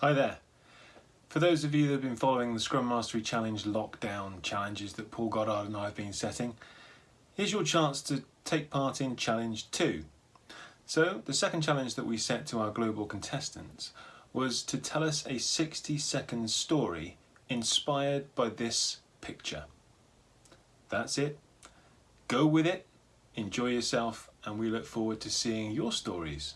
Hi there. For those of you that have been following the Scrum Mastery Challenge lockdown challenges that Paul Goddard and I have been setting, here's your chance to take part in Challenge 2. So, the second challenge that we set to our global contestants was to tell us a 60 second story inspired by this picture. That's it. Go with it, enjoy yourself, and we look forward to seeing your stories